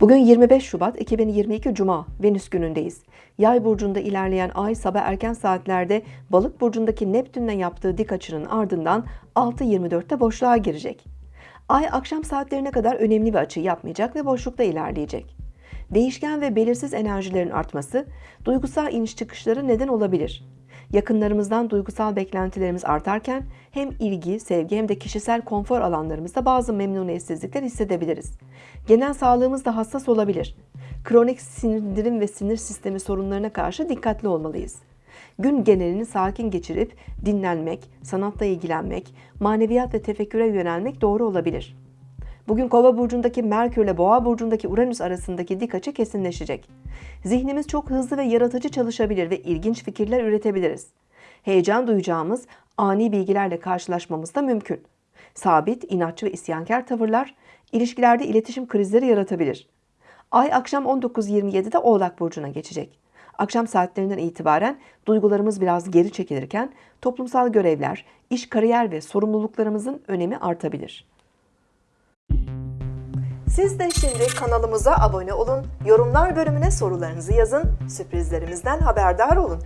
Bugün 25 Şubat 2022 Cuma Venüs günündeyiz. Yay burcunda ilerleyen ay sabah erken saatlerde Balık burcundaki Neptün'le yaptığı dik açının ardından 6.24'te boşluğa girecek. Ay akşam saatlerine kadar önemli bir açı yapmayacak ve boşlukta ilerleyecek. Değişken ve belirsiz enerjilerin artması duygusal iniş çıkışları neden olabilir. Yakınlarımızdan duygusal beklentilerimiz artarken hem ilgi, sevgi hem de kişisel konfor alanlarımızda bazı memnuniyetsizlikler hissedebiliriz. Genel sağlığımız da hassas olabilir. Kronik sindirim ve sinir sistemi sorunlarına karşı dikkatli olmalıyız. Gün genelini sakin geçirip dinlenmek, sanatla ilgilenmek, maneviyat ve tefekküre yönelmek doğru olabilir. Bugün Kova burcundaki Merkür ile Boğa burcundaki Uranüs arasındaki dik açı kesinleşecek. Zihnimiz çok hızlı ve yaratıcı çalışabilir ve ilginç fikirler üretebiliriz. Heyecan duyacağımız ani bilgilerle karşılaşmamız da mümkün. Sabit, inatçı ve isyankar tavırlar ilişkilerde iletişim krizleri yaratabilir. Ay akşam 19.27'de Oğlak burcuna geçecek. Akşam saatlerinden itibaren duygularımız biraz geri çekilirken toplumsal görevler, iş, kariyer ve sorumluluklarımızın önemi artabilir. Siz de şimdi kanalımıza abone olun, yorumlar bölümüne sorularınızı yazın, sürprizlerimizden haberdar olun.